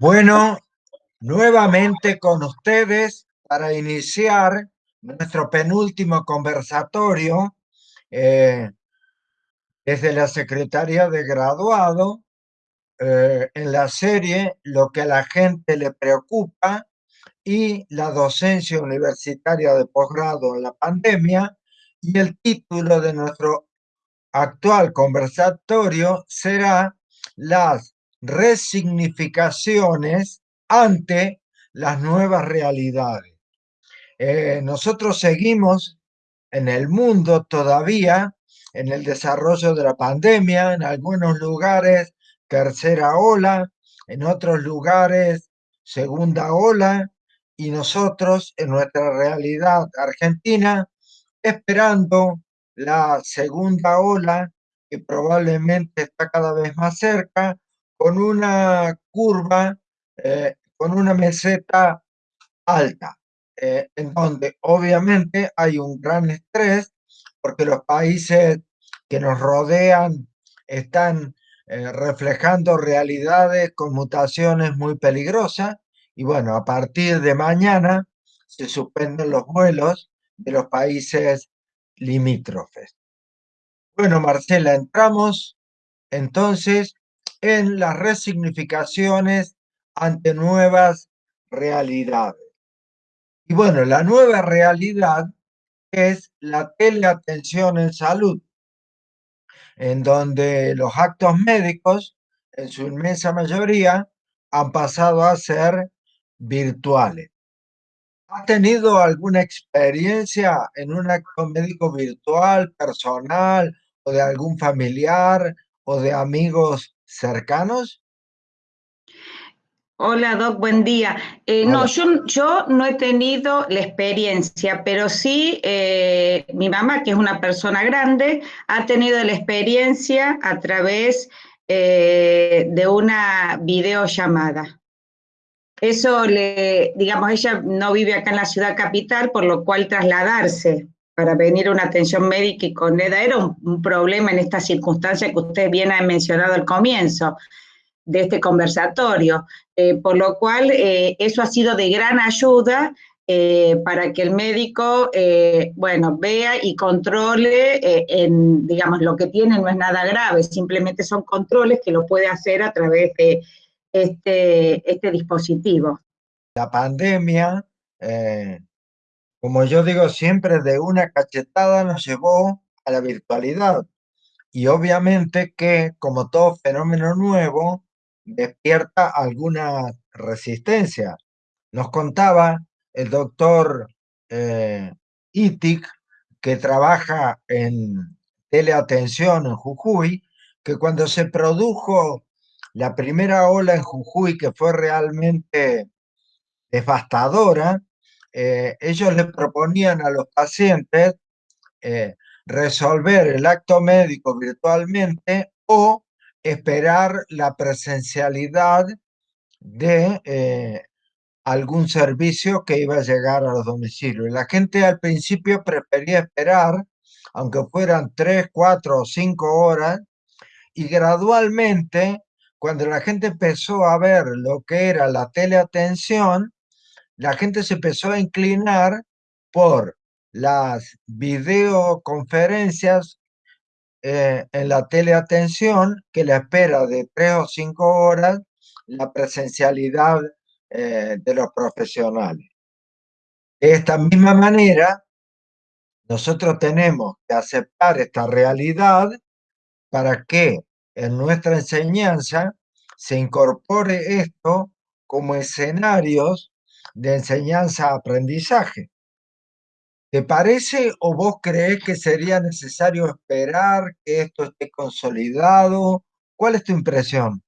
Bueno, nuevamente con ustedes para iniciar nuestro penúltimo conversatorio eh, desde la Secretaría de Graduado eh, en la serie Lo que a la gente le preocupa y la docencia universitaria de posgrado en la pandemia y el título de nuestro actual conversatorio será Las resignificaciones ante las nuevas realidades. Eh, nosotros seguimos en el mundo todavía en el desarrollo de la pandemia, en algunos lugares tercera ola, en otros lugares segunda ola, y nosotros en nuestra realidad argentina esperando la segunda ola que probablemente está cada vez más cerca con una curva, eh, con una meseta alta, eh, en donde obviamente hay un gran estrés porque los países que nos rodean están eh, reflejando realidades con mutaciones muy peligrosas y bueno, a partir de mañana se suspenden los vuelos de los países limítrofes. Bueno, Marcela, entramos entonces en las resignificaciones ante nuevas realidades. Y bueno, la nueva realidad es la teleatención en salud, en donde los actos médicos, en su inmensa mayoría, han pasado a ser virtuales. ¿Has tenido alguna experiencia en un acto médico virtual, personal, o de algún familiar, o de amigos cercanos? Hola, Doc, buen día. Eh, no, yo, yo, no he tenido la experiencia, pero sí eh, mi mamá, que es una persona grande, ha tenido la experiencia a través eh, de una videollamada. Eso le, digamos, ella no vive acá en la ciudad capital, por lo cual trasladarse para venir a una atención médica y con EDA era un, problema en esta circunstancia que usted bien ha mencionado al comienzo de este conversatorio, eh, por lo cual eh, eso ha sido de gran ayuda eh, para que el médico, bueno, vea y controle, en, digamos, lo que tiene no es nada grave, simplemente son controles que lo puede hacer a través de este, este dispositivo. La pandemia, como yo digo siempre, de una cachetada nos llevó a la virtualidad. Y obviamente que, como todo fenómeno nuevo, despierta alguna resistencia. Nos contaba el doctor eh, Itik, que trabaja en teleatención en Jujuy, que cuando se produjo la primera ola en Jujuy, que fue realmente devastadora, eh, ellos le proponían a los pacientes eh, resolver el acto médico virtualmente o esperar la presencialidad de eh, algún servicio que iba a llegar a los domicilios. la gente al principio prefería esperar, aunque fueran tres, cuatro o cinco horas, y gradualmente, cuando la gente empezó a ver lo que era la teleatención, la gente se empezó a inclinar por las videoconferencias eh, en la teleatención que la espera de tres o cinco horas la presencialidad eh, de los profesionales. De esta misma manera, nosotros tenemos que aceptar esta realidad para que en nuestra enseñanza se incorpore esto como escenarios de enseñanza-aprendizaje. ¿Te parece o vos crees que sería necesario esperar que esto esté consolidado? ¿Cuál es tu impresión?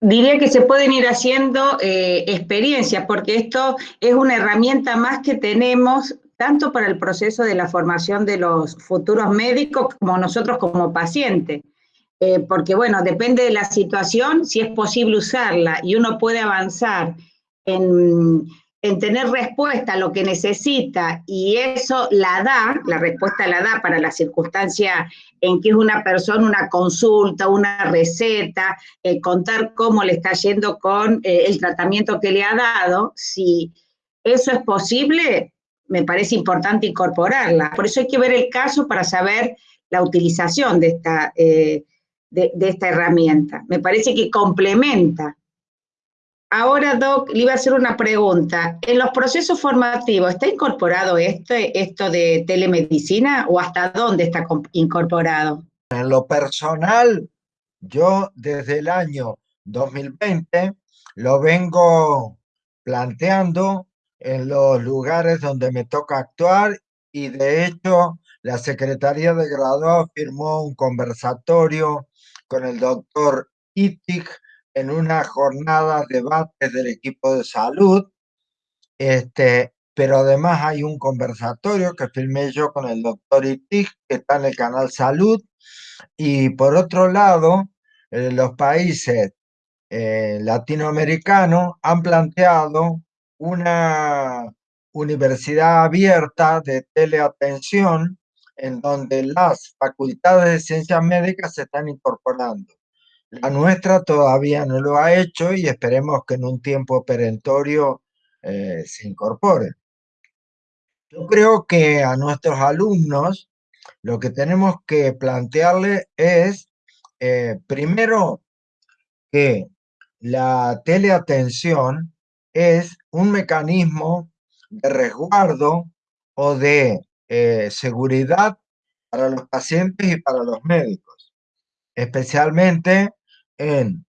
Diría que se pueden ir haciendo eh, experiencias, porque esto es una herramienta más que tenemos tanto para el proceso de la formación de los futuros médicos como nosotros como pacientes. Eh, porque bueno, depende de la situación, si es posible usarla y uno puede avanzar en en tener respuesta a lo que necesita y eso la da, la respuesta la da para la circunstancia en que es una persona, una consulta, una receta, eh, contar cómo le está yendo con eh, el tratamiento que le ha dado, si eso es posible, me parece importante incorporarla. Por eso hay que ver el caso para saber la utilización de esta, eh, de esta herramienta. Me parece que complementa Ahora, Doc, le iba a hacer una pregunta. ¿En los procesos formativos está incorporado este, esto de telemedicina o hasta dónde está incorporado? En lo personal, yo desde el año 2020 lo vengo planteando en los lugares donde me toca actuar y de hecho la Secretaría de Graduados firmó un conversatorio con el doctor Itig en una jornada de debate del equipo de salud, este, pero además hay un conversatorio que filmé yo con el doctor Itig, que está en el canal Salud, y por otro lado, eh, los países eh, latinoamericanos han planteado una universidad abierta de teleatención en donde las facultades de ciencias médicas se están incorporando. La nuestra todavía no lo ha hecho y esperemos que en un tiempo perentorio eh, se incorpore. Yo creo que a nuestros alumnos lo que tenemos que plantearle es, eh, primero, que la teleatención es un mecanismo de resguardo o de eh, seguridad para los pacientes y para los médicos, especialmente en,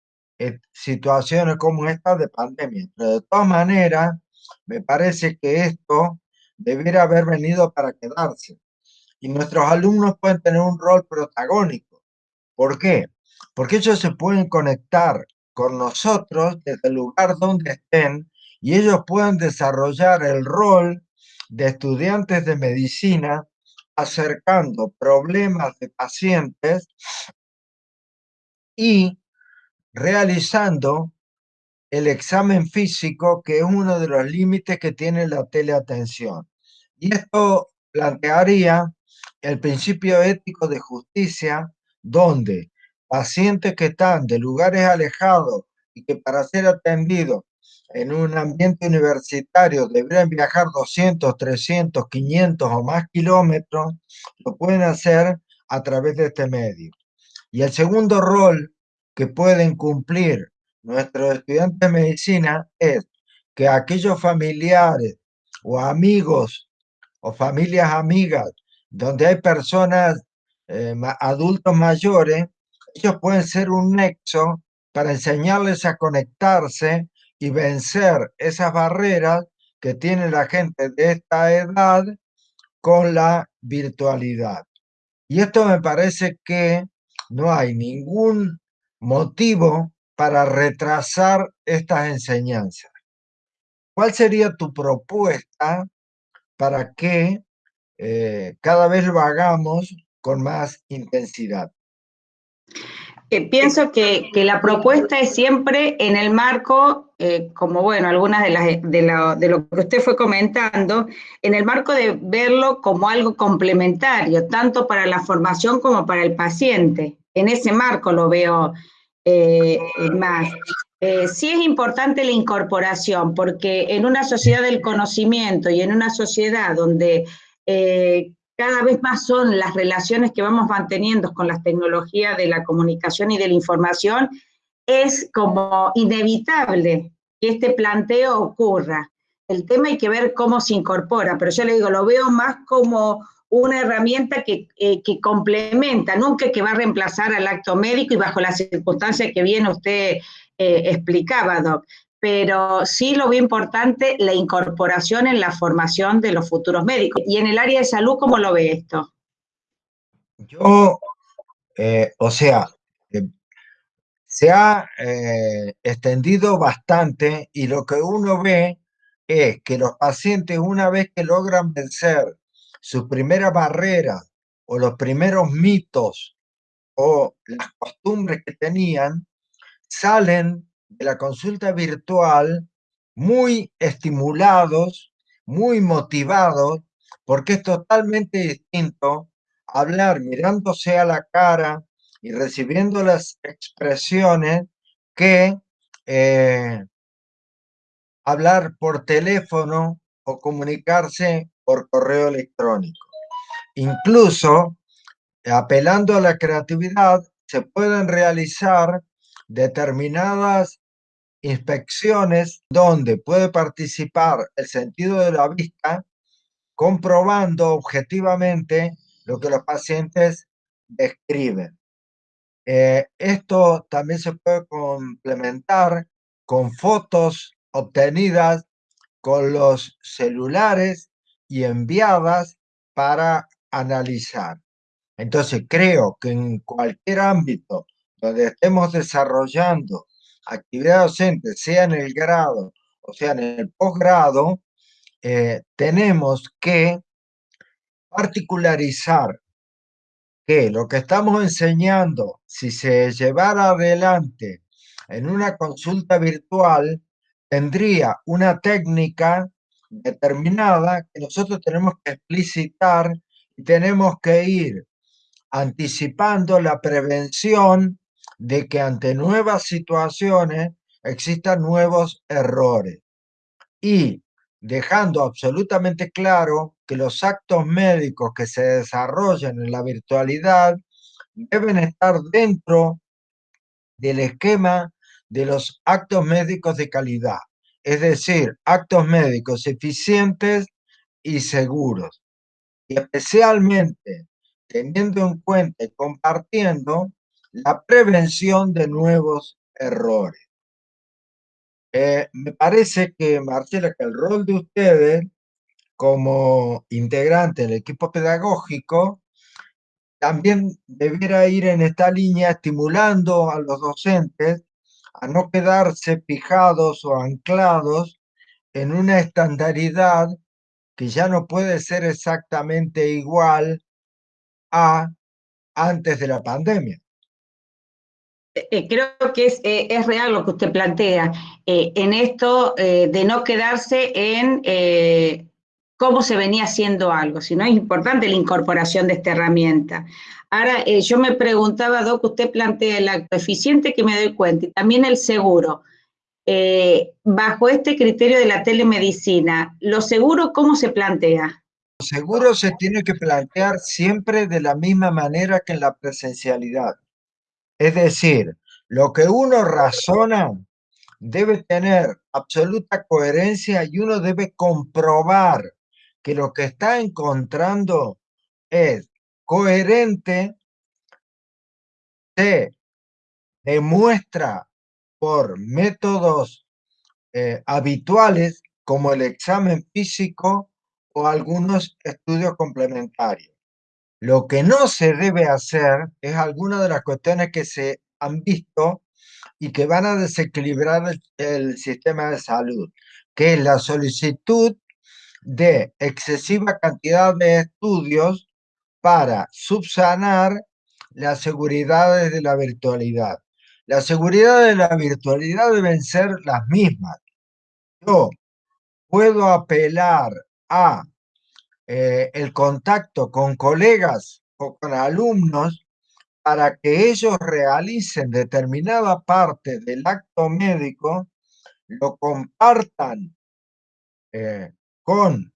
situaciones como esta de pandemia. Pero de todas maneras, me parece que esto debiera haber venido para quedarse. Y nuestros alumnos pueden tener un rol protagónico. ¿Por qué? Porque ellos se pueden conectar con nosotros desde el lugar donde estén y ellos pueden desarrollar el rol de estudiantes de medicina acercando problemas de pacientes y realizando el examen físico, que es uno de los límites que tiene la teleatención. Y esto plantearía el principio ético de justicia, donde pacientes que están de lugares alejados y que para ser atendidos en un ambiente universitario deberían viajar 200, 300, 500 o más kilómetros, lo pueden hacer a través de este medio. Y el segundo rol que pueden cumplir nuestros estudiantes de medicina es que aquellos familiares o amigos o familias amigas donde hay personas eh, adultos mayores, ellos pueden ser un nexo para enseñarles a conectarse y vencer esas barreras que tiene la gente de esta edad con la virtualidad. Y esto me parece que no hay ningún motivo para retrasar estas enseñanzas. ¿Cuál sería tu propuesta para que eh, cada vez lo hagamos con más intensidad? Eh, pienso que, la propuesta es siempre en el marco, eh, como bueno, algunas de, las, de, lo, que usted fue comentando, en el marco de verlo como algo complementario, tanto para la formación como para el paciente. En ese marco lo veo eh, más. Eh, sí es importante la incorporación, porque en una sociedad del conocimiento y en una sociedad donde eh, cada vez más son las relaciones que vamos manteniendo con las tecnologías de la comunicación y de la información, es como inevitable que este planteo ocurra. El tema hay que ver cómo se incorpora, pero yo le digo, lo veo más como una herramienta que, eh, que, complementa, nunca que va a reemplazar al acto médico y bajo las circunstancias que bien usted eh, explicaba, Doc. Pero sí lo veo importante la incorporación en la formación de los futuros médicos. Y en el área de salud, ¿cómo lo ve esto? Yo, eh, o sea, se ha extendido bastante y lo que uno ve es que los pacientes una vez que logran vencer sus primeras barreras o los primeros mitos o las costumbres que tenían, salen de la consulta virtual muy estimulados, muy motivados, porque es totalmente distinto hablar mirándose a la cara y recibiendo las expresiones que eh, hablar por teléfono o comunicarse por correo electrónico. Incluso, apelando a la creatividad, se pueden realizar determinadas inspecciones donde puede participar el sentido de la vista comprobando objetivamente lo que los pacientes describen. Eh, esto también se puede complementar con fotos obtenidas con los celulares y enviadas para analizar. Entonces creo que en cualquier ámbito donde estemos desarrollando actividad docente, sea en el grado o sea en el posgrado, eh, tenemos que particularizar que lo que estamos enseñando, si se llevara adelante en una consulta virtual, tendría una técnica determinada que nosotros tenemos que explicitar y tenemos que ir anticipando la prevención de que ante nuevas situaciones existan nuevos errores. Y dejando absolutamente claro que los actos médicos que se desarrollan en la virtualidad deben estar dentro del esquema de los actos médicos de calidad, es decir, actos médicos eficientes y seguros. Y especialmente teniendo en cuenta y compartiendo la prevención de nuevos errores. Eh, me parece que, Marcela, que el rol de ustedes como integrante del equipo pedagógico también debiera ir en esta línea estimulando a los docentes a no quedarse fijados o anclados en una estandaridad que ya no puede ser exactamente igual a antes de la pandemia. Eh, eh, creo que es, eh, es, real lo que usted plantea en esto de no quedarse en cómo se venía haciendo algo, sino es importante la incorporación de esta herramienta. Ahora, yo me preguntaba, Doc, usted plantea el acto eficiente que me doy cuenta y también el seguro. bajo este criterio de la telemedicina, ¿lo seguro cómo se plantea? Lo seguro se tiene que plantear siempre de la misma manera que en la presencialidad es decir, lo que uno razona debe tener absoluta coherencia y uno debe comprobar que lo que está encontrando es coherente, se demuestra por métodos eh, habituales como el examen físico o algunos estudios complementarios. Lo que no se debe hacer es alguna de las cuestiones que se han visto y que van a desequilibrar el, sistema de salud, que es la solicitud de excesiva cantidad de estudios para subsanar las seguridades de la virtualidad. La seguridad de la virtualidad deben ser las mismas. Yo puedo apelar a eh, el contacto con colegas o con alumnos para que ellos realicen determinada parte del acto médico, lo compartan eh, con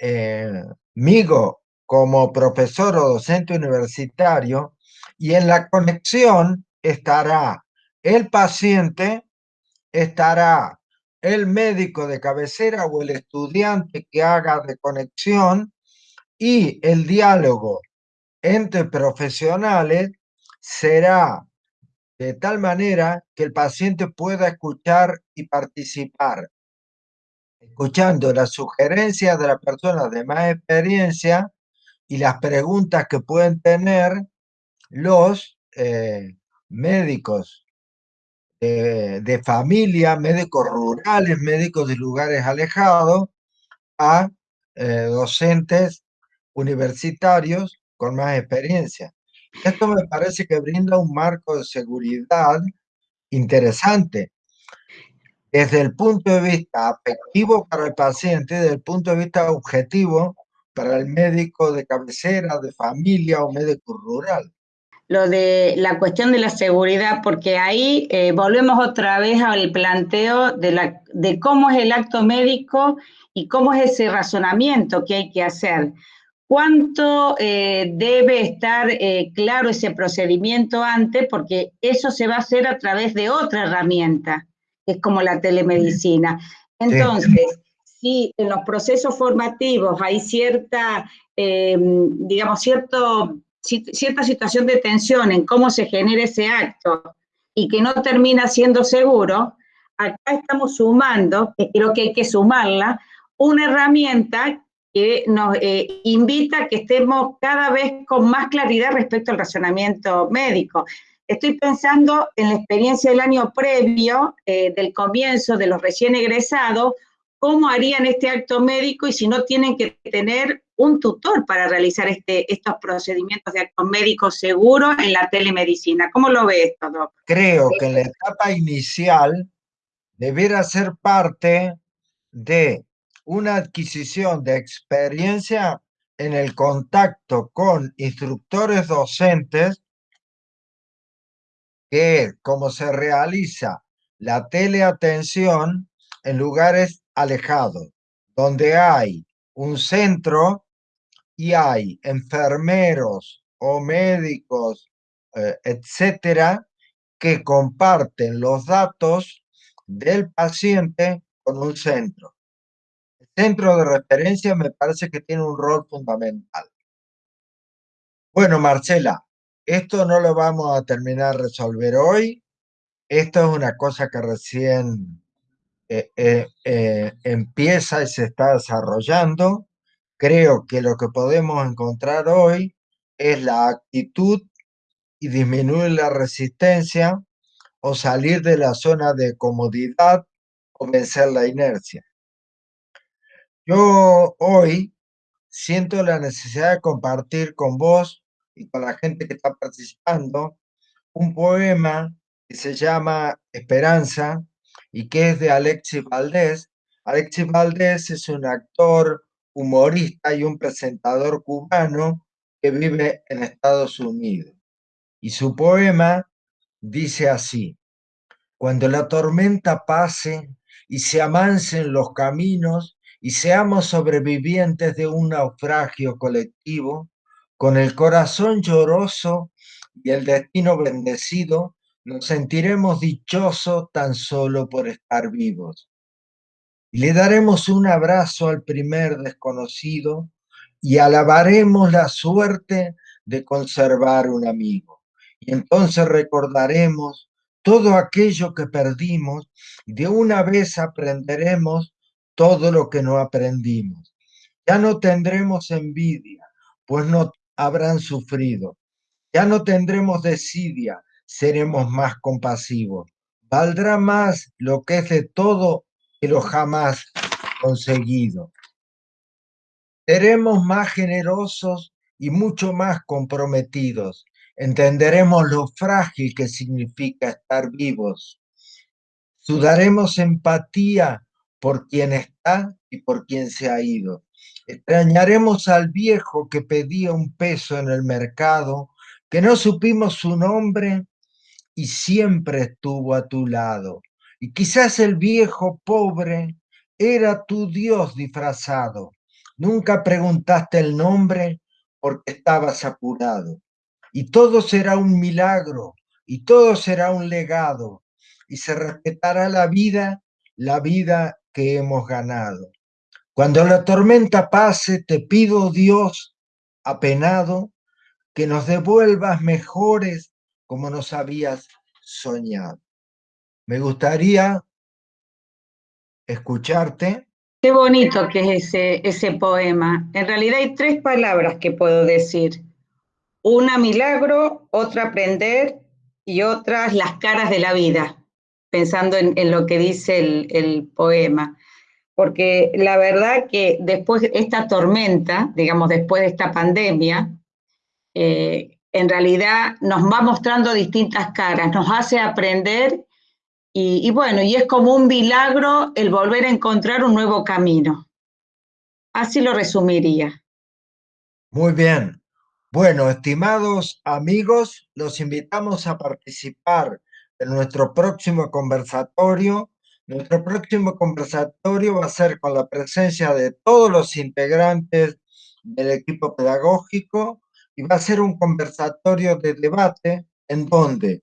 eh, conmigo como profesor o docente universitario y en la conexión estará el paciente, estará el médico de cabecera o el estudiante que haga de conexión y el diálogo entre profesionales será de tal manera que el paciente pueda escuchar y participar, escuchando las sugerencias de las personas de más experiencia y las preguntas que pueden tener los eh, médicos de familia, médicos rurales, médicos de lugares alejados, a eh, docentes universitarios con más experiencia. Esto me parece que brinda un marco de seguridad interesante. desde el punto de vista afectivo para el paciente, desde el punto de vista objetivo para el médico de cabecera, de familia o médico rural. Lo de la cuestión de la seguridad, porque ahí eh, volvemos otra vez al planteo de, la, de cómo es el acto médico y cómo es ese razonamiento que hay que hacer. ¿Cuánto eh, debe estar eh, claro ese procedimiento antes? Porque eso se va a hacer a través de otra herramienta, que es como la telemedicina. Entonces, si en los procesos formativos hay cierta, em, digamos, cierto, cierta situación de tensión en cómo se genera ese acto y que no termina siendo seguro, acá estamos sumando, que creo que hay que sumarla, una herramienta que nos eh, invita a que estemos cada vez con más claridad respecto al razonamiento médico. Estoy pensando en la experiencia del año previo, eh, del comienzo de los recién egresados, cómo harían este acto médico y si no tienen que tener un tutor para realizar este, estos procedimientos de acto médico seguro en la telemedicina. ¿Cómo lo ve esto, Doc? Creo que en la etapa inicial debiera ser parte de una adquisición de experiencia en el contacto con instructores docentes, que como se realiza la teleatención en lugares alejados, donde hay un centro y hay enfermeros o médicos, eh, etcétera, que comparten los datos del paciente con un centro centro de referencia me parece que tiene un rol fundamental. Bueno, Marcela, esto no lo vamos a terminar de resolver hoy. Esto es una cosa que recién eh, eh, eh, empieza y se está desarrollando. Creo que lo que podemos encontrar hoy es la actitud y disminuir la resistencia o salir de la zona de comodidad o vencer la inercia. Yo hoy siento la necesidad de compartir con vos y con la gente que está participando un poema que se llama Esperanza y que es de Alexis Valdés. Alexis Valdés es un actor, humorista y un presentador cubano que vive en Estados Unidos. Y su poema dice así, cuando la tormenta pase y se amancen los caminos, y seamos sobrevivientes de un naufragio colectivo, con el corazón lloroso y el destino bendecido, nos sentiremos dichosos tan solo por estar vivos. Le daremos un abrazo al primer desconocido y alabaremos la suerte de conservar un amigo. Y entonces recordaremos todo aquello que perdimos y de una vez aprenderemos todo lo que no aprendimos. Ya no tendremos envidia, pues no habrán sufrido. Ya no tendremos desidia, seremos más compasivos. Valdrá más lo que es de todo que lo jamás conseguido. Seremos más generosos y mucho más comprometidos. Entenderemos lo frágil que significa estar vivos. Sudaremos empatía por quien está y por quien se ha ido. Extrañaremos al viejo que pedía un peso en el mercado, que no supimos su nombre y siempre estuvo a tu lado. Y quizás el viejo pobre era tu Dios disfrazado. Nunca preguntaste el nombre porque estabas apurado. Y todo será un milagro y todo será un legado y se respetará la vida, la vida que hemos ganado. Cuando la tormenta pase, te pido, Dios, apenado, que nos devuelvas mejores como nos habías soñado. Me gustaría escucharte. Qué bonito que es ese, ese poema. En realidad hay tres palabras que puedo decir. Una milagro, otra aprender y otras las caras de la vida pensando en, lo que dice el, poema. Porque la verdad que después de esta tormenta, digamos, después de esta pandemia, eh, en realidad nos va mostrando distintas caras, nos hace aprender y, bueno, y es como un milagro el volver a encontrar un nuevo camino. Así lo resumiría. Muy bien. Bueno, estimados amigos, los invitamos a participar en nuestro próximo conversatorio. Nuestro próximo conversatorio va a ser con la presencia de todos los integrantes del equipo pedagógico y va a ser un conversatorio de debate en donde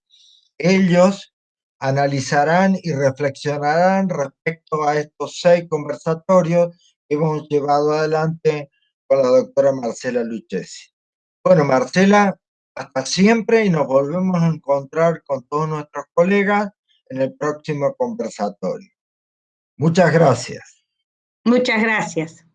ellos analizarán y reflexionarán respecto a estos seis conversatorios que hemos llevado adelante con la doctora Marcela Lucchesi. Bueno, Marcela, hasta siempre y nos volvemos a encontrar con todos nuestros colegas en el próximo conversatorio. Muchas gracias. Muchas gracias.